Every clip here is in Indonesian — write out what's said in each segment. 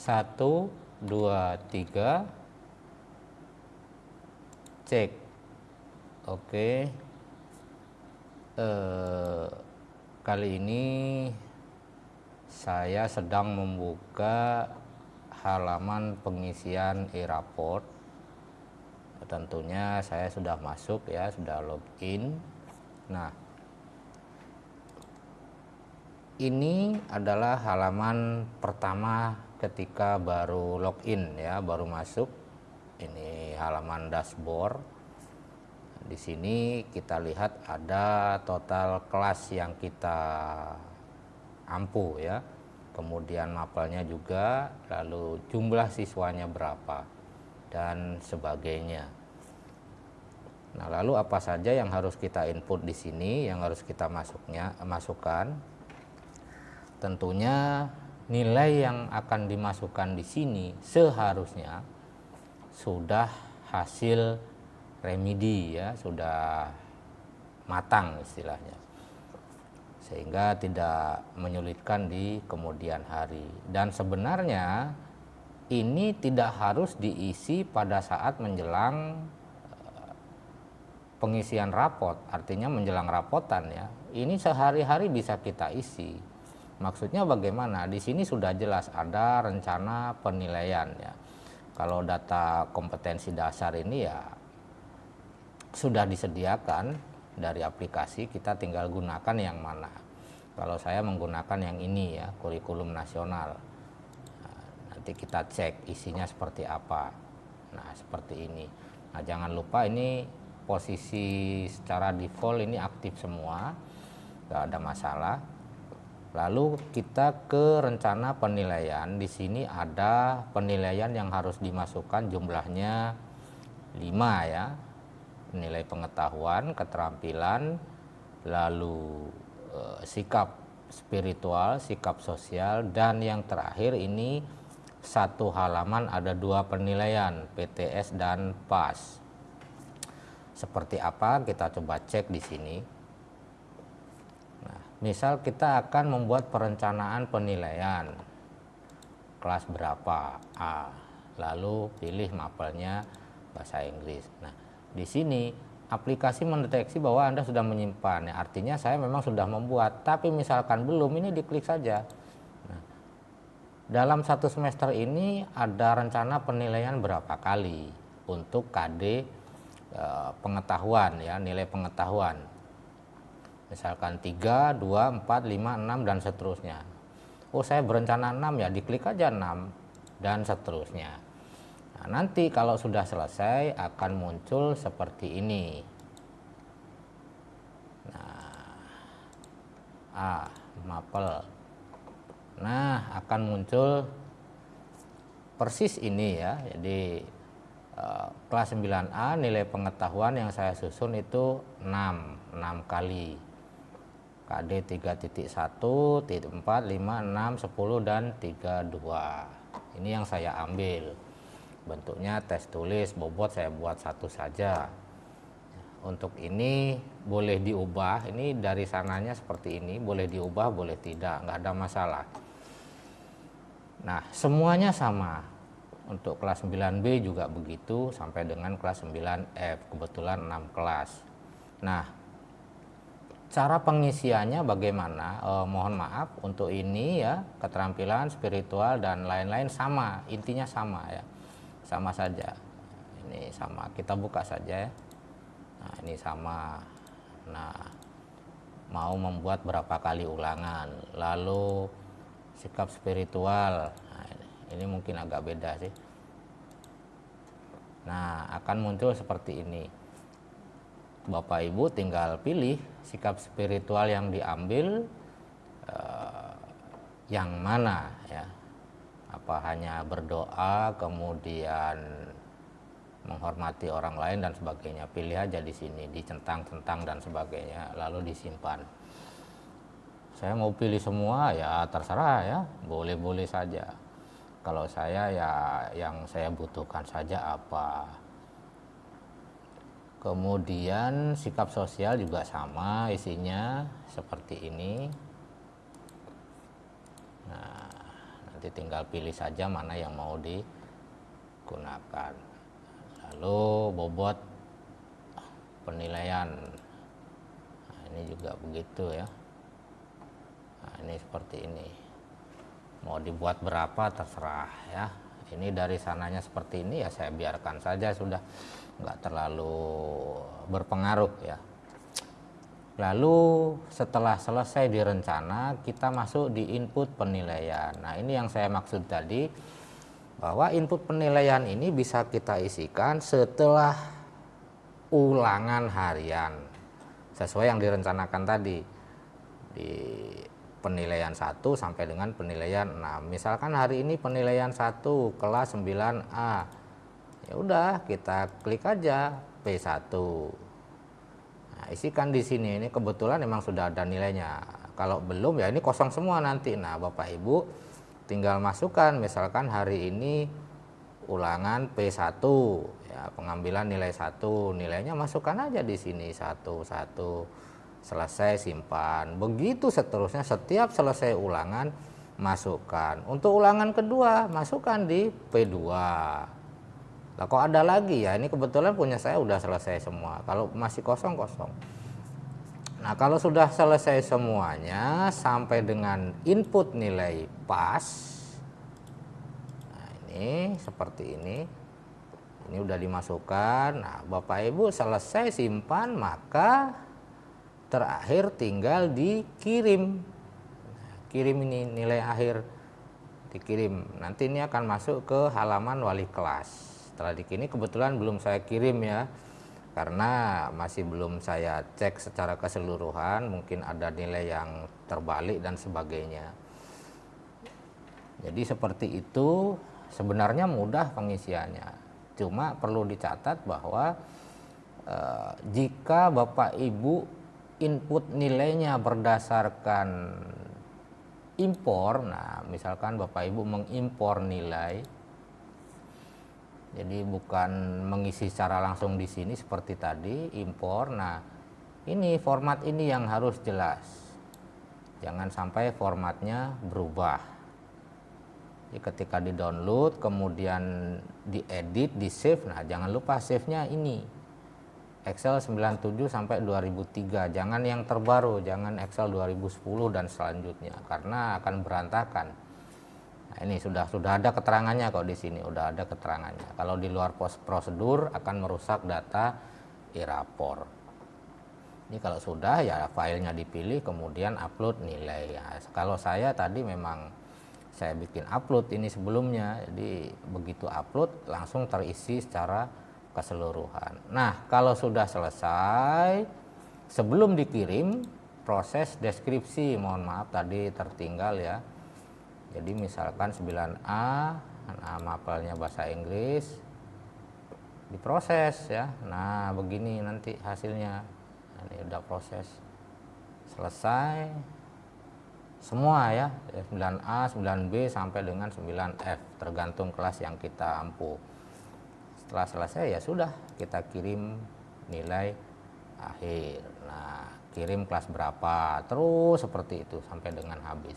satu dua tiga. Cek. Oke. Eh, kali ini saya sedang membuka halaman pengisian e-raport. Tentunya saya sudah masuk ya sudah login. Nah ini adalah halaman pertama ketika baru login ya baru masuk. Ini halaman dashboard. Di sini kita lihat ada total kelas yang kita ampuh ya. Kemudian mapelnya juga lalu jumlah siswanya berapa dan sebagainya. Nah lalu apa saja yang harus kita input di sini yang harus kita masuknya masukkan tentunya nilai yang akan dimasukkan di sini seharusnya sudah hasil remedi ya sudah matang istilahnya. Sehingga tidak menyulitkan di kemudian hari. Dan sebenarnya ini tidak harus diisi pada saat menjelang eh, pengisian rapot. Artinya menjelang rapotan ya. Ini sehari-hari bisa kita isi maksudnya bagaimana? Di sini sudah jelas ada rencana penilaian ya. Kalau data kompetensi dasar ini ya sudah disediakan dari aplikasi kita tinggal gunakan yang mana. Kalau saya menggunakan yang ini ya kurikulum nasional. Nanti kita cek isinya seperti apa. Nah seperti ini. Nah jangan lupa ini posisi secara default ini aktif semua. Nggak ada masalah lalu kita ke rencana penilaian di sini ada penilaian yang harus dimasukkan jumlahnya 5 ya nilai pengetahuan, keterampilan, lalu e, sikap spiritual, sikap sosial, dan yang terakhir ini satu halaman ada dua penilaian PTS dan PAS. Seperti apa kita coba cek di sini. Misal kita akan membuat perencanaan penilaian kelas berapa A, lalu pilih mapelnya bahasa Inggris. Nah, di sini aplikasi mendeteksi bahwa Anda sudah menyimpan. Ya, artinya saya memang sudah membuat, tapi misalkan belum, ini diklik saja. Nah, dalam satu semester ini ada rencana penilaian berapa kali untuk KD eh, pengetahuan ya, nilai pengetahuan. Misalkan 3, 2, 4, 5, 6 dan seterusnya. Oh, saya berencana 6 ya, diklik aja 6 dan seterusnya. Nah, nanti kalau sudah selesai akan muncul seperti ini. Nah, ah, mapel. Nah, akan muncul persis ini ya. Jadi eh, kelas 9A nilai pengetahuan yang saya susun itu 6, 6 kali. KD 3.1, 4, 5, 6, 10 dan 32. Ini yang saya ambil. Bentuknya tes tulis bobot saya buat satu saja. Untuk ini boleh diubah ini dari sananya seperti ini boleh diubah boleh tidak nggak ada masalah. Nah semuanya sama. Untuk kelas 9B juga begitu sampai dengan kelas 9F kebetulan 6 kelas. Nah cara pengisiannya bagaimana? Eh, mohon maaf untuk ini ya keterampilan spiritual dan lain-lain sama intinya sama ya. Sama saja. Ini sama kita buka saja ya. Nah ini sama. Nah mau membuat berapa kali ulangan lalu sikap spiritual. Nah, ini, ini mungkin agak beda sih. Nah akan muncul seperti ini Bapak Ibu tinggal pilih sikap spiritual yang diambil eh, yang mana ya. Apa hanya berdoa kemudian menghormati orang lain dan sebagainya. Pilih aja di sini dicentang-centang dan sebagainya lalu disimpan. Saya mau pilih semua ya terserah ya. Boleh-boleh saja. Kalau saya ya yang saya butuhkan saja apa kemudian sikap sosial juga sama isinya seperti ini. Nah nanti tinggal pilih saja mana yang mau digunakan. Lalu bobot penilaian. Nah, ini juga begitu ya. Nah, ini seperti ini. Mau dibuat berapa terserah ya ini dari sananya seperti ini ya saya biarkan saja sudah. Nggak terlalu berpengaruh ya. Lalu setelah selesai direncana kita masuk di input penilaian. Nah ini yang saya maksud tadi bahwa input penilaian ini bisa kita isikan setelah ulangan harian sesuai yang direncanakan tadi. Di penilaian 1 sampai dengan penilaian 6 misalkan hari ini penilaian 1 kelas 9A ya udah kita klik aja P1 nah, isikan di sini. Ini kebetulan memang sudah ada nilainya. Kalau belum ya ini kosong semua nanti. Nah Bapak Ibu tinggal masukkan misalkan hari ini ulangan P1 ya pengambilan nilai 1 nilainya masukkan aja di sini satu satu selesai simpan. Begitu seterusnya setiap selesai ulangan masukkan. Untuk ulangan kedua masukkan di P2 lah kok ada lagi ya? Ini kebetulan punya saya udah selesai semua. Kalau masih kosong kosong. Nah kalau sudah selesai semuanya sampai dengan input nilai pas nah ini seperti ini. Ini udah dimasukkan. Nah Bapak Ibu selesai simpan maka terakhir tinggal dikirim. Kirim ini nilai akhir dikirim. Nanti ini akan masuk ke halaman wali kelas. Setelah dikirim kebetulan belum saya kirim ya karena masih belum saya cek secara keseluruhan mungkin ada nilai yang terbalik dan sebagainya. Jadi seperti itu sebenarnya mudah pengisiannya. Cuma perlu dicatat bahwa eh, jika Bapak Ibu input nilainya berdasarkan impor. Nah misalkan Bapak Ibu mengimpor nilai jadi bukan mengisi secara langsung di sini seperti tadi impor. Nah ini format ini yang harus jelas. Jangan sampai formatnya berubah. Jadi ketika di download kemudian diedit di save nah jangan lupa save nya ini Excel 97 sampai 2003 jangan yang terbaru jangan Excel 2010 dan selanjutnya karena akan berantakan. Nah, ini sudah sudah ada keterangannya kok di sini udah ada keterangannya. Kalau di luar pos prosedur akan merusak data e-rapor ini kalau sudah ya filenya dipilih kemudian upload nilai. Ya, kalau saya tadi memang saya bikin upload ini sebelumnya jadi begitu upload langsung terisi secara keseluruhan. Nah, kalau sudah selesai, sebelum dikirim, proses deskripsi, mohon maaf tadi tertinggal ya. Jadi misalkan 9A, nama bahasa Inggris, diproses ya. Nah, begini nanti hasilnya. Nah, ini udah proses. Selesai. Semua ya, 9A, 9B sampai dengan 9F, tergantung kelas yang kita ampuh setelah selesai ya sudah kita kirim nilai akhir. Nah kirim kelas berapa terus seperti itu sampai dengan habis.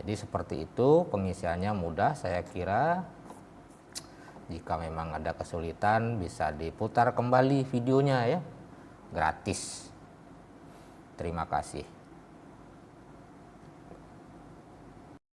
Jadi seperti itu pengisiannya mudah saya kira jika memang ada kesulitan bisa diputar kembali videonya ya gratis. Terima kasih